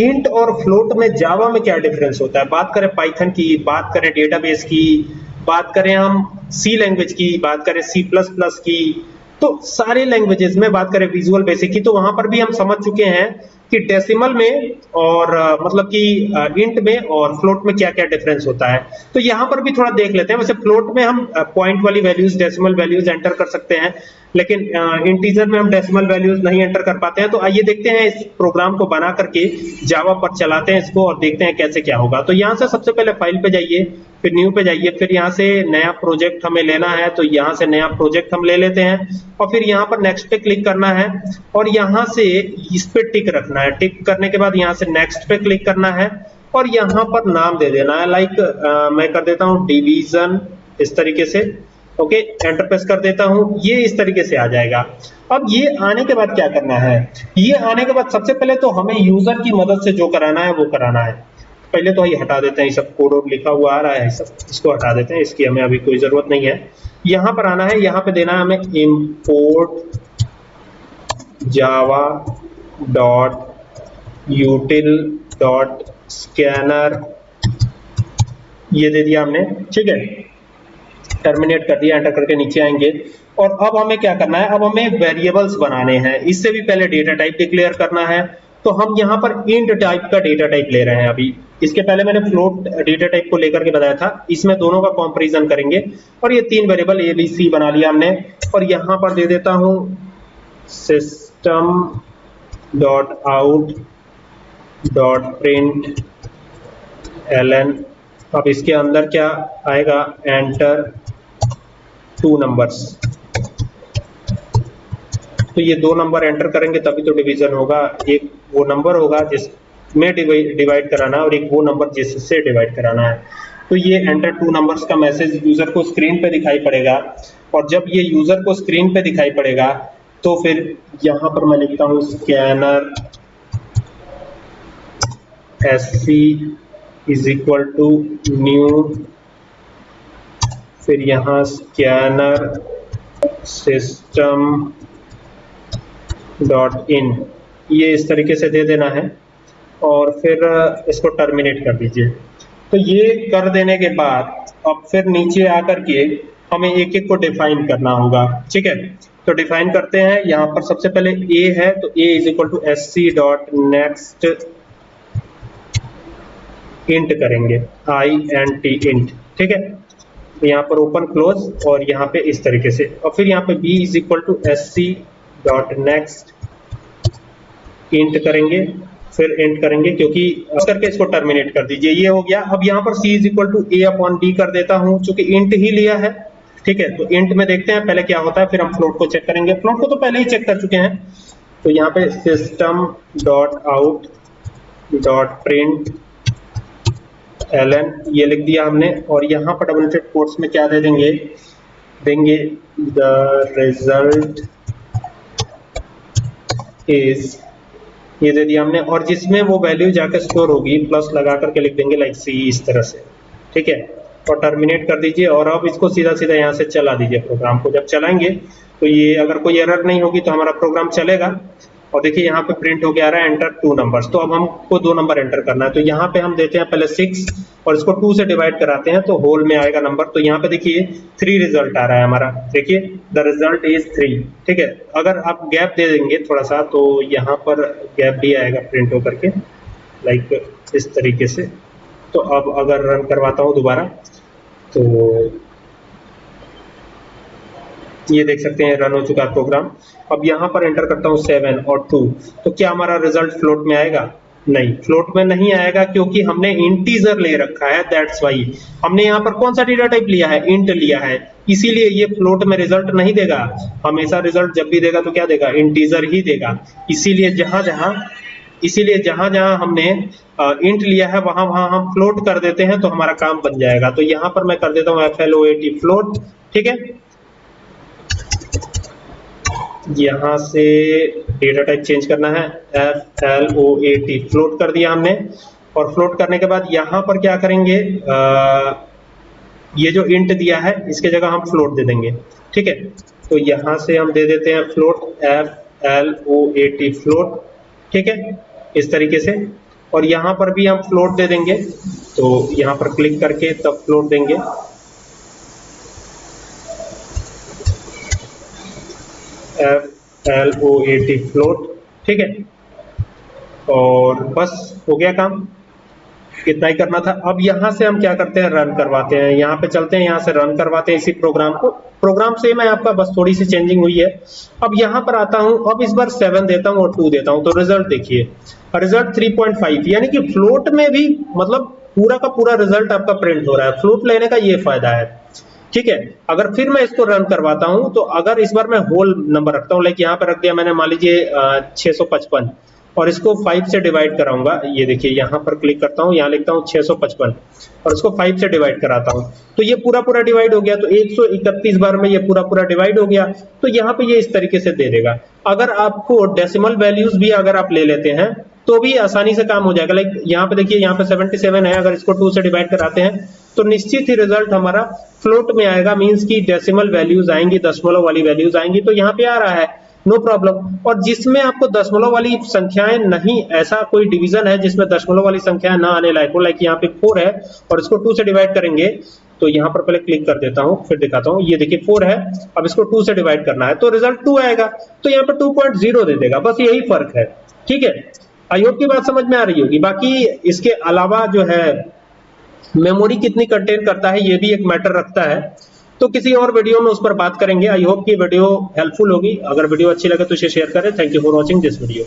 Int और float में जावा में क्या डिफरेंस होता है? बात करें पाइथन की, बात करें डेटाबेस की, बात करें हम सी लैंग्वेज की, बात करें सी प्लस प्लस की तो सारे लैंग्वेजेस में बात करें विजुअल बेसिक की तो वहाँ पर भी हम समझ चुके हैं कि डेसिमल में और मतलब कि इंट में और फ्लोट में क्या क्या डिफरेंस होता है। तो यहाँ पर भी थोड़ा देख लेते हैं। वैसे फ्लोट में हम पॉइंट वाली वैल्यूज़ डेसिमल वैल्यूज़ एंटर कर सकते हैं, लेकिन इंटीजर में हम डेसिमल वैल्यूज़ नहीं एंटर कर पाते हैं। तो आइए देखते हैं इस प्रोग्राम को बना करके जावा पर चलाते हैं इसको और देखते हैं कैसे क्या होगा। तो यहाँ से सबसे पहले फ़ाइल पे जाइए, फिर न्यू पे जाइए, फिर यहाँ से नया प्रोजेक्ट हमें लेना है तो यहाँ से नया प्रोजेक्ट हम ले लेते हैं। और फिर यहाँ पर नेक्स्ट पे क्लिक करना है और यहाँ से इस पे टिक रखना है टिक करने के बाद यहाँ से नेक्स्ट पे क्लिक करना है और यहाँ पर नाम दे देना है। लाइक मैं कर देता हूँ डिवीज़न इस तरीके से। ओके एंटर प्रेस कर देता हूँ। ये इस तरीके से आ जाएगा। अब ये आने के बाद क्या करना है? ये आने के बाद सबसे पहले तो हमें यूज़र की मदद से जो कराना है, वो कराना है। पहले तो ये हटा देते हैं, ये सब कोड लिखा हुआ आ रहा है सब, इसको हटा देते हैं। इसकी हमें अभी कोई ज़रूरत नहीं है। यहाँ पर आना है, यहाँ पे देना है हमें import Java dot util dot Scanner ये दे दिया हमने, ठीक है? टर्मिनेट कर दिया एंटर करके नीचे आएँगे। और अब हमें क्या करना है? अब हमें वेरिएबल्स बनाने हैं। इससे भी पहले डेटा टाइप डिक्लेयर करना है। तो हम यहाँ पर इंट टाइप का डेटा टाइप ले रहे हैं अभी। इसके पहले मैंने फ्लोट डेटा टाइप को लेकर के बताया था। इसमें दोनों का कंपैरिजन करेंगे। और ये तीन वेरिएबल ए बी सी बना लिया हमने। और यहाँ पर दे देता हूँ system dot out dot print L N अब इसके अंदर क्या आएगा? एंटर टू नंबर्स तो ये दो नंबर एंटर करेंगे, तभी तो डिवीज़न होगा। एक वो नंबर होगा जिसमें डिवाइड कराना है और एक वो नंबर जिससे डिवाइड कराना है। तो ये एंटर टू नंबर्स का मैसेज यूज़र को स्क्रीन पे दिखाई पड़ेगा। और जब ये यूज़र को स्क्रीन पे दिखाई पड़ेगा तो फिर यहाँ पर मैं लिखता हूँ Scanner S C is equal to new फिर यहाँ स्कैनर सिस्टम डॉट इन ये इस तरीके से दे देना है और फिर इसको टर्मिनेट कर दीजिए। तो ये कर देने के बाद, अब फिर नीचे आकर के हमें एक एक को डिफाइन करना होगा, ठीक है? तो डिफाइन करते हैं, यहाँ पर सबसे पहले ए है तो A is equal to S C dot next int करेंगे आई एन टी इंट ठीक है? यहाँ पर ओपन क्लोज और यहाँ पे इस तरीके से। और फिर यहाँ पे b is equal to S C dot next int करेंगे, फिर इंट करेंगे, क्योंकि करके इसको टर्मिनेट कर दीजिए। ये हो गया। अब यहाँ पर c is equal to A upon D कर देता हूँ, चूँकि इंट ही लिया है, ठीक है? तो इंट में देखते हैं, पहले क्या होता है, फिर हम फ्लोट को चेक करेंगे। फ्लोट को तो पहले ही चेक कर चुके हैं। तो यहाँ पे system dot out dot print L N ये लिख दिया हमने। और यहाँ पर डबल कोर्स में क्या दे देंगे? देंगे द रिज़ल्ट इज़ ये दे दिया हमने। और जिसमें वो वैल्यू जाकर स्टोर होगी प्लस लगा करके लिख देंगे लाइक सी इस तरह से। ठीक है? और टर्मिनेट कर दीजिए। और अब इसको सीधा सीधा यहाँ से चला दीजिए प्रोग्राम को। जब चलाएँगे तो ये अगर कोई एरर नहीं होगी तो हमारा प्रोग्राम चलेगा। और देखिए यहाँ पे प्रिंट हो गया रहा है एंटर टू नंबर्स तो अब हमको दो नंबर एंटर करना है। तो यहाँ पे हम देते हैं पहले सिक्स और इसको टू से डिवाइड कराते हैं तो होल में आएगा नंबर तो यहाँ पे देखिए थ्री रिज़ल्ट आ रहा है हमारा। देखिए द रिज़ल्ट इज़ थ्री ठीक है? अगर आप गैप दे देंगे थोड़ा सा तो यहाँ पर गैप भी आएगा प्रिंट होकर के लाइक इस तरीके से। तो अब अगर रन करवाता हूँ दोबारा तो ये देख सकते हैं रन हो चुका है प्रोग्राम अब यहाँ पर एंटर करता हूँ सेवन और टू तो क्या हमारा रिज़ल्ट फ्लोट में आएगा? नहीं फ्लोट में नहीं आएगा क्योंकि हमने इंटीजर ले रखा है दैट्स वाई हमने यहाँ पर कौन सा डेटा टाइप लिया है? इंट लिया है। इसीलिए ये फ्लोट में रिज़ल्ट नहीं देगा। हमेशा रिज़ल्ट जब भी देगा तो क्या देगा? इंटीजर ही देगा। इसीलिए जहाँ जहाँ, इसीलिए जहाँ जहाँ हमने इंट लिया है, वहाँ वहाँ हम फ्लोट कर देते हैं तो हमारा काम बन जाएगा। तो यहाँ पर मैं कर देता हूँ F L O A T float ठीक है? यहाँ से डेटा टाइप चेंज करना है F L O A T float कर दिया हमने। और फ्लोट करने के बाद यहाँ पर क्या करेंगे? आ, ये जो इंट दिया है इसके जगह हम फ्लोट दे देंगे। ठीक है? तो यहाँ से हम दे देते हैं float F L O A T float ठीक है? इस तरीके से। और यहाँ पर भी हम फ्लोट दे देंगे। तो यहाँ पर क्लिक करके तब फ्लोट देंगे। F L O A T float ठीक है? और बस हो गया काम। इतना ही करना था। अब यहाँ से हम क्या करते हैं? रन करवाते हैं। यहाँ पे चलते हैं, यहाँ से रन करवाते हैं इसी प्रोग्राम को। प्रोग्राम सेम है आपका बस थोड़ी सी चेंजिंग हुई है। अब यहाँ पर आता हूँ। अब इस बार सेवन देता हूँ और टू देता हूँ। तो रिज़ल्ट देखिए। रिज़ल्ट 3.5 यानी कि फ्लोट में भी मतलब पूरा का पूरा रिज़ल्ट आपका प्रिंट हो रहा है। फ्लोट लेने का ये फ़ायदा है। ठीक है? अगर फिर मैं इसको रन करवाता हूँ तो अगर इस बार मैं होल नंबर रखता हूँ लाइक यहाँ पे रख दिया मैंने, मान लीजिए छह और इसको 5 से डिवाइड कराऊँगा, ये देखिए, यहाँ पर क्लिक करता हूँ, यहाँ लिखता हूँ 655 और इसको 5 से डिवाइड कराता हूँ। तो ये पूरा पूरा डिवाइड हो गया तो 131 बार में ये पूरा पूरा डिवाइड हो गया तो यहाँ पे ये इस तरीके से दे देगा। अगर आपको डेसिमल वैल्यूज़ भी अगर आप ले लेते हैं तो भी आसानी से काम हो जाएगा। लाइक यहाँ पे देखिए, यहाँ पे 77 है, अगर इसको 2 से डिवाइड कराते हैं तो निश्चित ही रिज़ल्ट हमारा फ्लोट में आएगा मींस की डेसिमल वैल्यूज़ आएँगी, दशमलव वाली वैल्यूज़ आएँगी तो यहाँ पे आ रहा है। नो no प्रॉब्लम और जिसमें आपको दशमलव वाली संख्याएँ नहीं, ऐसा कोई डिवीज़न है जिसमें दशमलव वाली संख्याएँ ना आने लायक हो लाइक यहाँ पे फोर है, और इसको टू से डिवाइड करेंगे तो यहाँ पर पहले क्लिक कर देता हूँ, फिर दिखाता हूँ। ये देखिए फोर है, अब इसको टू से डिवाइड करना है तो रिज़ल्ट टू आएगा तो यहाँ पर टू पॉइंट ज़ीरो दे देगा, बस यही फ़र्क है। ठीक है? आई होप की बात समझ में आ रही होगी। बाकी इसके अलावा जो है मेमोरी कितनी कंटेन करता है, ये भी एक मैटर रखता है। तो किसी और वीडियो में उस पर बात करेंगे। आई होप कि वीडियो हेल्पफुल होगी। अगर वीडियो अच्छी लगे तो इसे शेयर करें। Thank you for watching this video